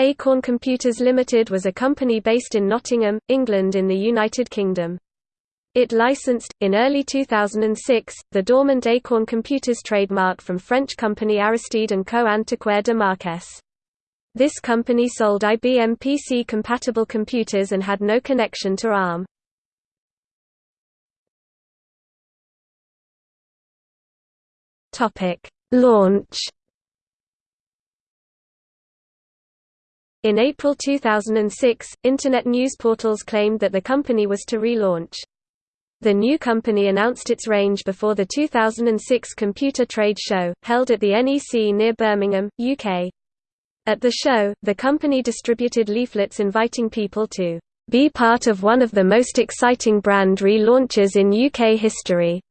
Acorn Computers Limited was a company based in Nottingham, England in the United Kingdom. It licensed, in early 2006, the dormant Acorn Computers trademark from French company Aristide & Co. Antiquaire de Marques. This company sold IBM PC-compatible computers and had no connection to ARM. Launch In April 2006, Internet news portals claimed that the company was to relaunch. The new company announced its range before the 2006 Computer Trade Show, held at the NEC near Birmingham, UK. At the show, the company distributed leaflets inviting people to be part of one of the most exciting brand relaunches in UK history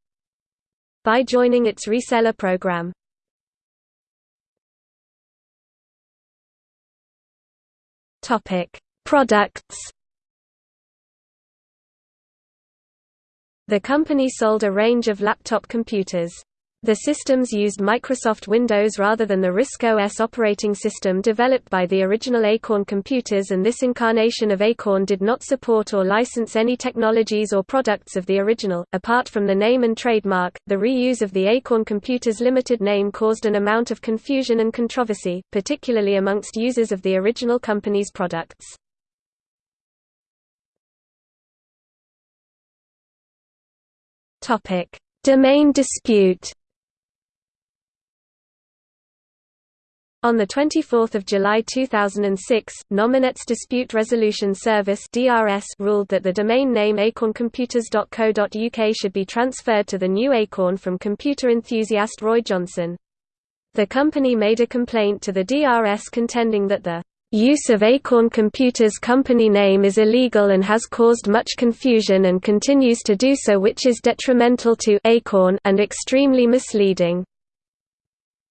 by joining its reseller program. Topic: Products The company sold a range of laptop computers. The systems used Microsoft Windows rather than the RISC OS operating system developed by the original Acorn computers and this incarnation of Acorn did not support or license any technologies or products of the original. Apart from the name and trademark, the reuse of the Acorn Computers Limited name caused an amount of confusion and controversy, particularly amongst users of the original company's products. Topic: Domain dispute. On 24 July 2006, Nominet's Dispute Resolution Service (DRS) ruled that the domain name acorncomputers.co.uk should be transferred to the new Acorn from computer enthusiast Roy Johnson. The company made a complaint to the DRS contending that the Use of Acorn Computers company name is illegal and has caused much confusion and continues to do so which is detrimental to Acorn and extremely misleading.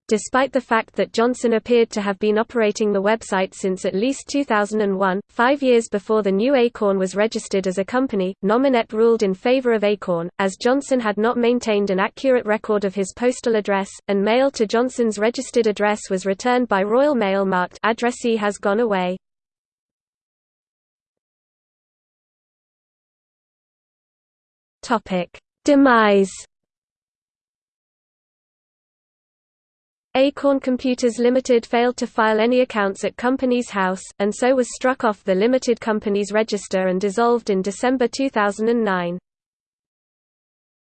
Despite the fact that Johnson appeared to have been operating the website since at least 2001, five years before the new Acorn was registered as a company, Nominet ruled in favor of Acorn, as Johnson had not maintained an accurate record of his postal address, and mail to Johnson's registered address was returned by Royal Mail marked addressee has gone away. Demise Acorn Computers Limited failed to file any accounts at Companies House, and so was struck off the limited company's register and dissolved in December 2009.